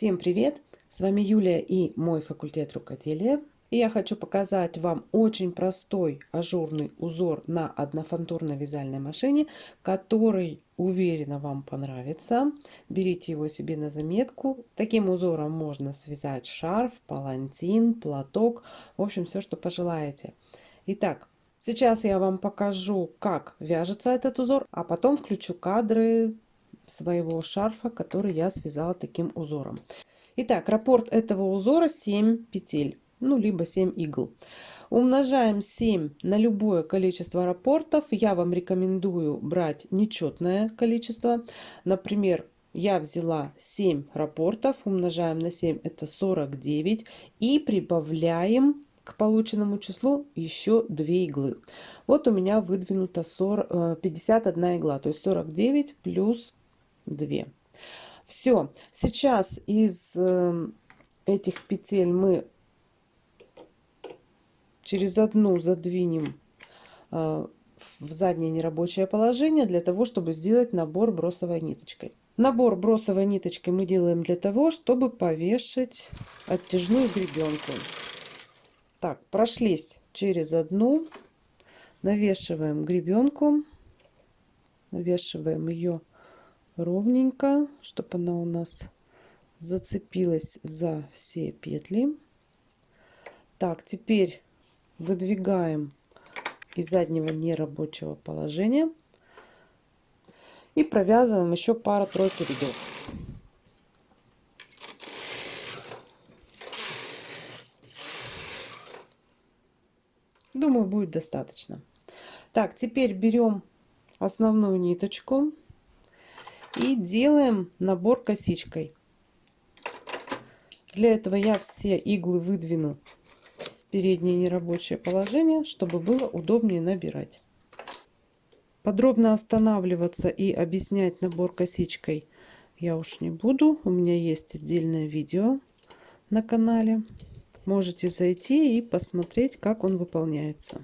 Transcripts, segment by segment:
Всем привет! С вами Юлия и мой факультет рукоделия. И я хочу показать вам очень простой ажурный узор на однофантурной вязальной машине, который, уверена, вам понравится. Берите его себе на заметку. Таким узором можно связать шарф, палантин, платок, в общем, все, что пожелаете. Итак, сейчас я вам покажу, как вяжется этот узор, а потом включу кадры своего шарфа, который я связала таким узором. Итак, раппорт этого узора 7 петель, ну, либо 7 игл. Умножаем 7 на любое количество раппортов. Я вам рекомендую брать нечетное количество. Например, я взяла 7 раппортов, умножаем на 7, это 49. И прибавляем к полученному числу еще 2 иглы. Вот у меня выдвинуто 40, 51 э, игла, то есть 49 плюс 2. Все, сейчас из э, этих петель мы через одну задвинем э, в заднее нерабочее положение для того, чтобы сделать набор бросовой ниточкой. Набор бросовой ниточкой мы делаем для того, чтобы повешать оттяжную гребенку. Так, прошлись через одну, навешиваем гребенку, навешиваем ее ровненько, чтобы она у нас зацепилась за все петли. Так, теперь выдвигаем из заднего нерабочего положения и провязываем еще пару-тройку рядов. Думаю, будет достаточно. Так, теперь берем основную ниточку и делаем набор косичкой. Для этого я все иглы выдвину в переднее нерабочее положение, чтобы было удобнее набирать. Подробно останавливаться и объяснять набор косичкой я уж не буду. У меня есть отдельное видео на канале. Можете зайти и посмотреть, как он выполняется.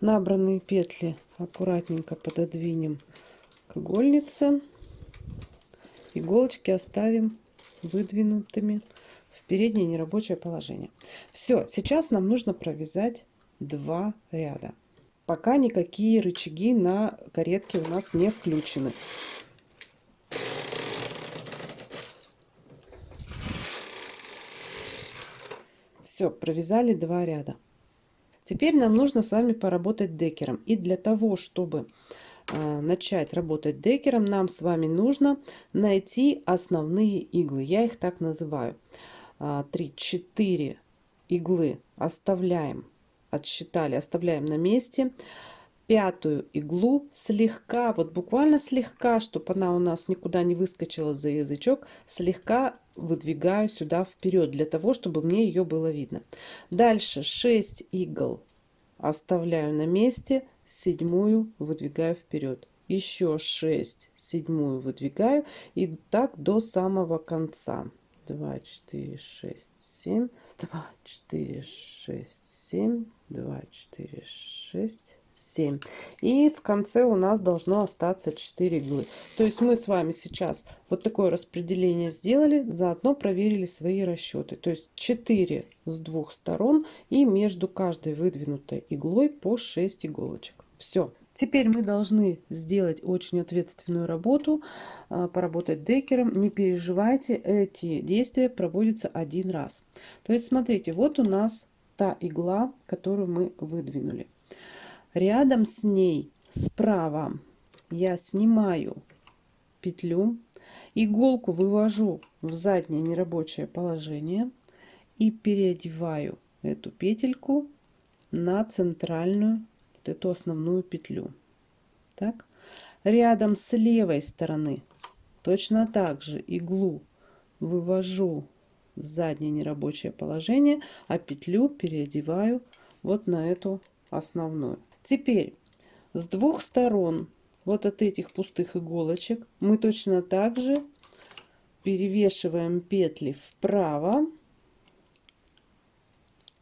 Набранные петли аккуратненько пододвинем игольницы. Иголочки оставим выдвинутыми в переднее нерабочее положение. Все, сейчас нам нужно провязать два ряда. Пока никакие рычаги на каретке у нас не включены. Все, провязали два ряда. Теперь нам нужно с вами поработать декером. И для того, чтобы начать работать декером, нам с вами нужно найти основные иглы. Я их так называю. 3-4 а, иглы оставляем, отсчитали, оставляем на месте. Пятую иглу слегка, вот буквально слегка, чтобы она у нас никуда не выскочила за язычок, слегка выдвигаю сюда вперед, для того, чтобы мне ее было видно. Дальше 6 игл оставляю на месте, седьмую выдвигаю вперед еще 6 седьмую выдвигаю. И так до самого конца. 2 4 6 7 2 4 6 7 2 4 6 7 и в конце у нас должно остаться 4 иглы то есть мы с вами сейчас вот такое распределение сделали заодно проверили свои расчеты то есть 4 с двух сторон и между каждой выдвинутой иглой по 6 иголочек все Теперь мы должны сделать очень ответственную работу, а, поработать декером. Не переживайте, эти действия проводятся один раз. То есть, смотрите, вот у нас та игла, которую мы выдвинули. Рядом с ней справа я снимаю петлю, иголку вывожу в заднее нерабочее положение и переодеваю эту петельку на центральную вот эту основную петлю. Так. Рядом с левой стороны точно так же иглу вывожу в заднее нерабочее положение, а петлю переодеваю вот на эту основную. Теперь с двух сторон вот от этих пустых иголочек мы точно так же перевешиваем петли вправо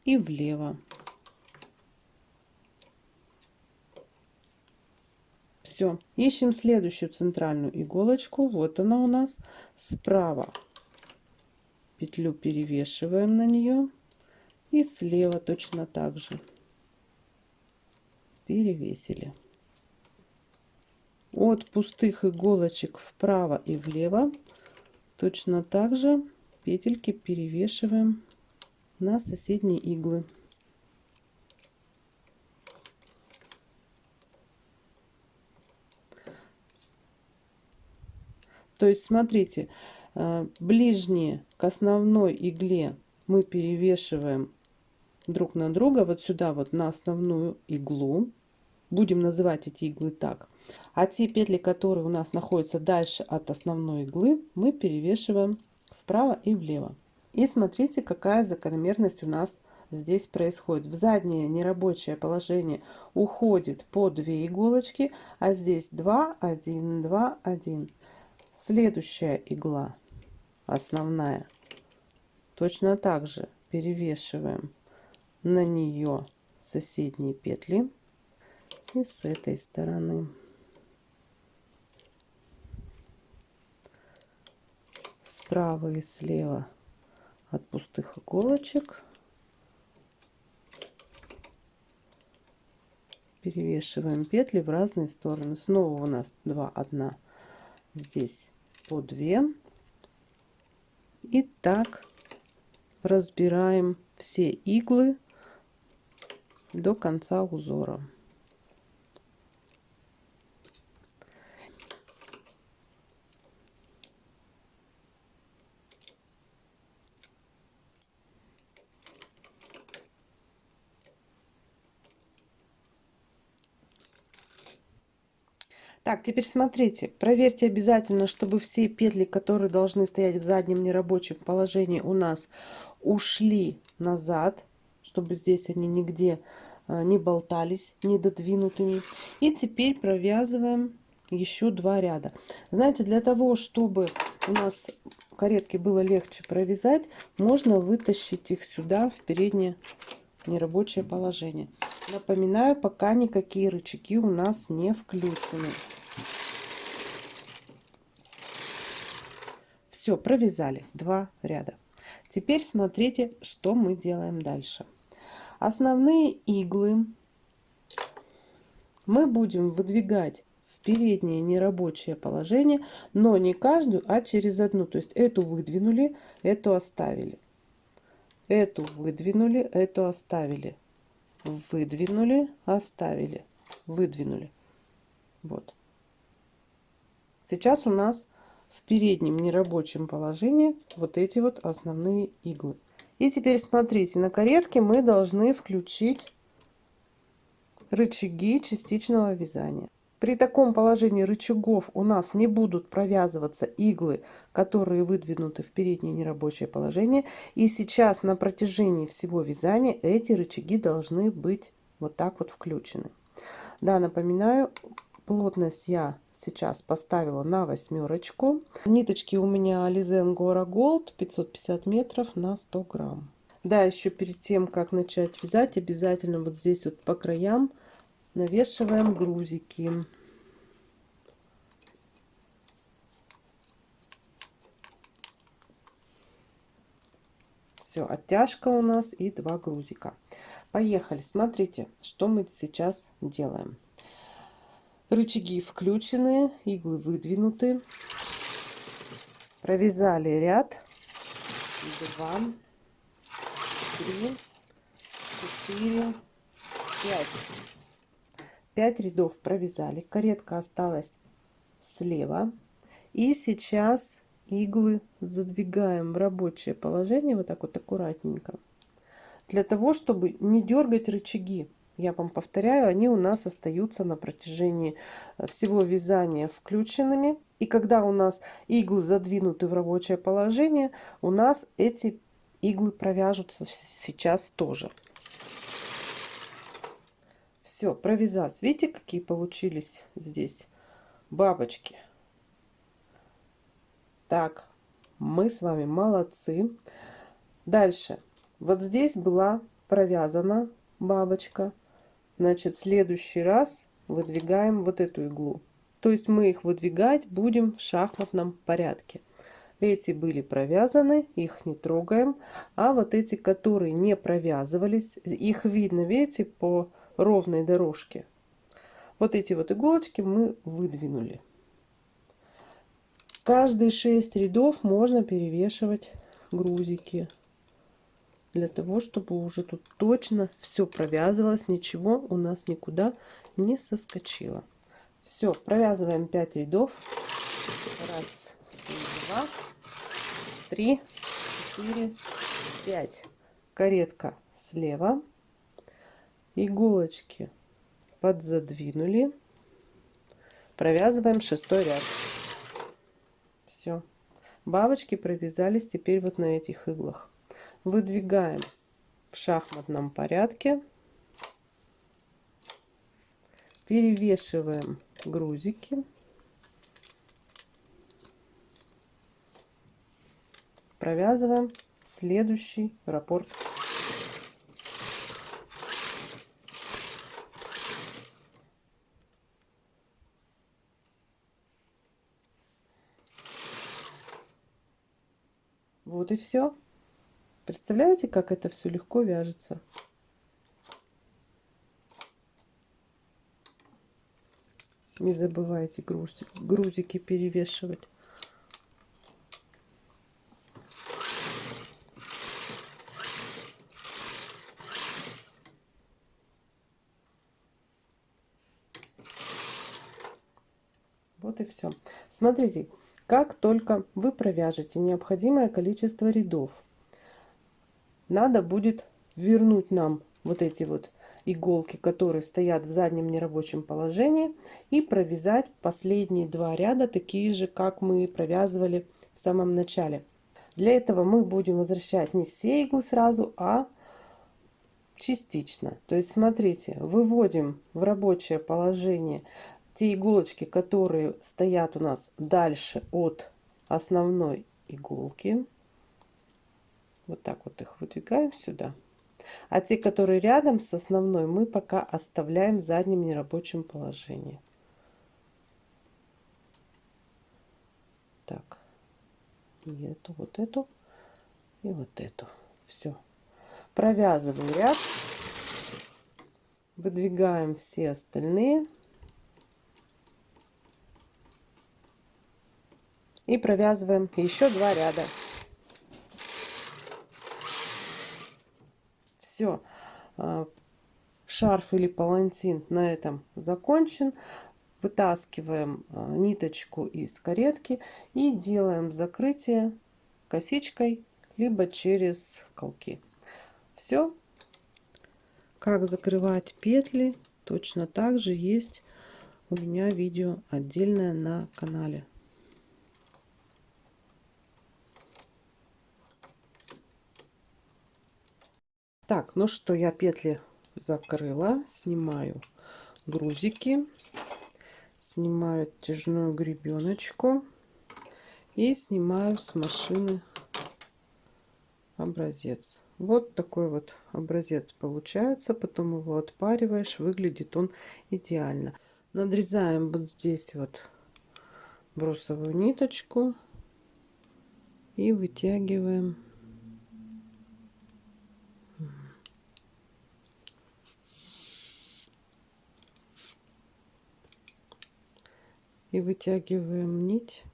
и влево. Все. Ищем следующую центральную иголочку. Вот она у нас справа. Петлю перевешиваем на нее. И слева точно так же. Перевесили. От пустых иголочек вправо и влево точно так же петельки перевешиваем на соседние иглы. То есть, смотрите, э, ближние к основной игле мы перевешиваем друг на друга, вот сюда вот на основную иглу. Будем называть эти иглы так. А те петли, которые у нас находятся дальше от основной иглы, мы перевешиваем вправо и влево. И смотрите, какая закономерность у нас здесь происходит. В заднее нерабочее положение уходит по 2 иголочки, а здесь 2, 1, 2, 1. Следующая игла, основная, точно так же перевешиваем на нее соседние петли и с этой стороны. Справа и слева от пустых иголочек перевешиваем петли в разные стороны. Снова у нас 2, 1 здесь по 2 и так разбираем все иглы до конца узора. Так, теперь смотрите, проверьте обязательно, чтобы все петли, которые должны стоять в заднем нерабочем положении у нас ушли назад, чтобы здесь они нигде не болтались, не додвинутыми. И теперь провязываем еще два ряда. Знаете, для того, чтобы у нас каретки было легче провязать, можно вытащить их сюда в переднее нерабочее положение. Напоминаю, пока никакие рычаги у нас не включены. Все, провязали два ряда. Теперь смотрите, что мы делаем дальше. Основные иглы мы будем выдвигать в переднее нерабочее положение, но не каждую, а через одну. То есть эту выдвинули, эту оставили. Эту выдвинули, эту оставили. Выдвинули, оставили. Выдвинули. Вот. Сейчас у нас в переднем нерабочем положении вот эти вот основные иглы. И теперь смотрите, на каретке мы должны включить рычаги частичного вязания. При таком положении рычагов у нас не будут провязываться иглы, которые выдвинуты в переднее нерабочее положение. И сейчас на протяжении всего вязания эти рычаги должны быть вот так вот включены. Да, напоминаю, Плотность я сейчас поставила на восьмерочку. Ниточки у меня Alize Angora Gold 550 метров на 100 грамм. Да, еще перед тем, как начать вязать, обязательно вот здесь вот по краям навешиваем грузики. Все, оттяжка у нас и два грузика. Поехали, смотрите, что мы сейчас делаем. Рычаги включены, иглы выдвинуты. Провязали ряд. Два, три, четыре, пять. Пять рядов провязали. Каретка осталась слева. И сейчас иглы задвигаем в рабочее положение вот так вот аккуратненько. Для того, чтобы не дергать рычаги я вам повторяю, они у нас остаются на протяжении э, всего вязания включенными. И когда у нас иглы задвинуты в рабочее положение, у нас эти иглы провяжутся сейчас тоже. Все, провязать. Видите, какие получились здесь бабочки? Так, мы с вами молодцы. Дальше. Вот здесь была провязана бабочка. Значит, следующий раз выдвигаем вот эту иглу. То есть мы их выдвигать будем в шахматном порядке. Эти были провязаны, их не трогаем. А вот эти, которые не провязывались, их видно, видите, по ровной дорожке. Вот эти вот иголочки мы выдвинули. Каждые 6 рядов можно перевешивать грузики. Для того, чтобы уже тут точно все провязывалось, ничего у нас никуда не соскочило. Все, провязываем 5 рядов. Раз, два, три, четыре, пять. Каретка слева. Иголочки подзадвинули. Провязываем шестой ряд. Все. Бабочки провязались теперь вот на этих иглах. Выдвигаем в шахматном порядке. Перевешиваем грузики. Провязываем следующий раппорт. Вот и все. Представляете, как это все легко вяжется? Не забывайте грузик, грузики перевешивать. Вот и все. Смотрите, как только вы провяжете необходимое количество рядов, надо будет вернуть нам вот эти вот иголки, которые стоят в заднем нерабочем положении, и провязать последние два ряда, такие же, как мы провязывали в самом начале. Для этого мы будем возвращать не все иглы сразу, а частично. То есть, смотрите, выводим в рабочее положение те иголочки, которые стоят у нас дальше от основной иголки. Вот так вот их выдвигаем сюда. А те, которые рядом с основной, мы пока оставляем в заднем нерабочем положении. Так, и эту, вот эту и вот эту. Все. Провязываем ряд. Выдвигаем все остальные. И провязываем еще два ряда. Все. А, шарф или палантин на этом закончен. Вытаскиваем а, ниточку из каретки и делаем закрытие косичкой, либо через колки. Все. Как закрывать петли, точно так же есть у меня видео отдельное на канале. Так, ну что, я петли закрыла, снимаю грузики, снимаю оттяжную гребеночку и снимаю с машины образец. Вот такой вот образец получается, потом его отпариваешь, выглядит он идеально. Надрезаем вот здесь вот бросовую ниточку и вытягиваем и вытягиваем нить,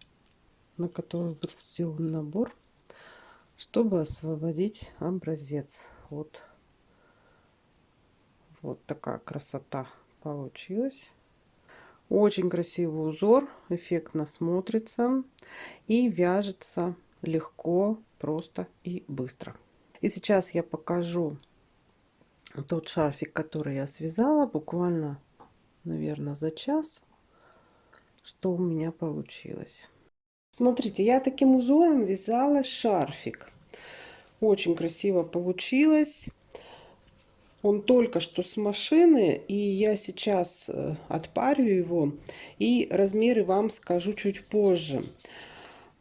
на которую был сделан набор, чтобы освободить образец. Вот, вот такая красота получилась. Очень красивый узор, эффектно смотрится и вяжется легко, просто и быстро. И сейчас я покажу тот шарфик, который я связала буквально, наверное, за час что у меня получилось. Смотрите, я таким узором вязала шарфик. Очень красиво получилось. Он только что с машины, и я сейчас э, отпарю его. И размеры вам скажу чуть позже.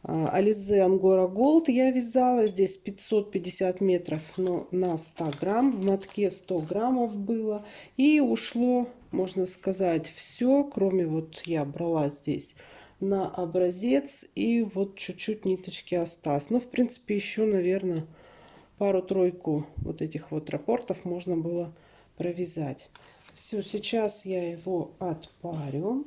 Ализе Ангора Голд я вязала. Здесь 550 метров но на 100 грамм. В мотке 100 граммов было. И ушло можно сказать, все, кроме вот я брала здесь на образец и вот чуть-чуть ниточки осталось. Ну, в принципе, еще, наверное, пару-тройку вот этих вот рапортов можно было провязать. Все, сейчас я его отпарю.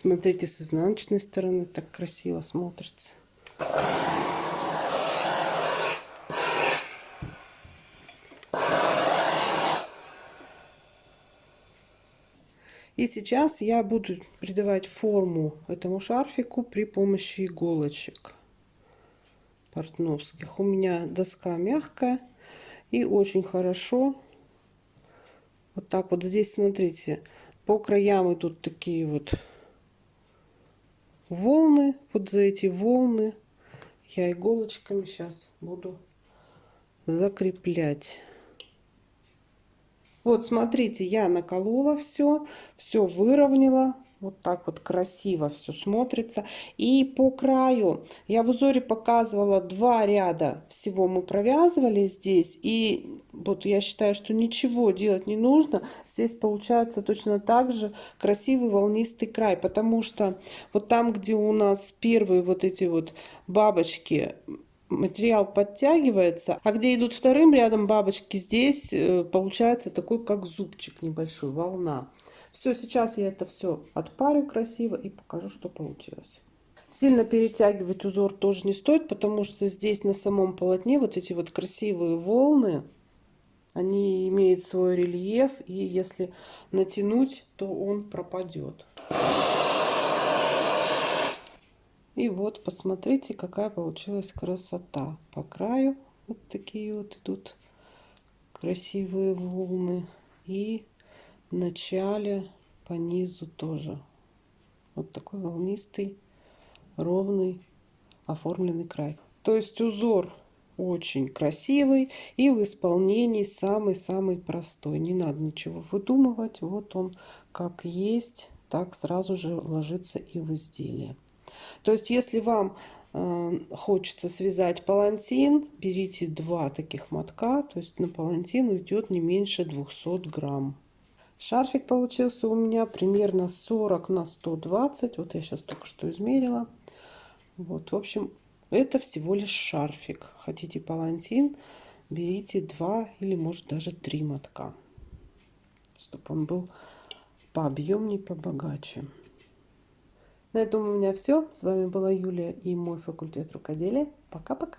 Смотрите, с изнаночной стороны так красиво смотрится. И сейчас я буду придавать форму этому шарфику при помощи иголочек портновских. У меня доска мягкая и очень хорошо. Вот так вот здесь, смотрите, по краям идут такие вот волны. Вот за эти волны я иголочками сейчас буду закреплять. Вот смотрите, я наколола все, все выровняла. Вот так вот красиво все смотрится. И по краю я в узоре показывала два ряда всего мы провязывали здесь. И вот я считаю, что ничего делать не нужно. Здесь получается точно так же красивый волнистый край. Потому что вот там, где у нас первые вот эти вот бабочки материал подтягивается, а где идут вторым рядом бабочки, здесь э, получается такой как зубчик небольшой, волна. Все, сейчас я это все отпарю красиво и покажу, что получилось. Сильно перетягивать узор тоже не стоит, потому что здесь на самом полотне вот эти вот красивые волны, они имеют свой рельеф, и если натянуть, то он пропадет. И вот, посмотрите, какая получилась красота. По краю вот такие вот идут красивые волны. И начале по низу тоже. Вот такой волнистый, ровный, оформленный край. То есть узор очень красивый и в исполнении самый-самый простой. Не надо ничего выдумывать. Вот он как есть, так сразу же ложится и в изделие. То есть, если вам э, хочется связать палантин, берите два таких мотка, то есть на палантин уйдет не меньше 200 грамм. Шарфик получился у меня примерно 40 на 120, вот я сейчас только что измерила. Вот, в общем, это всего лишь шарфик. Хотите палантин, берите два или может даже три мотка, чтобы он был пообъемнее, побогаче. На этом у меня все. С вами была Юлия и мой факультет рукоделия. Пока-пока.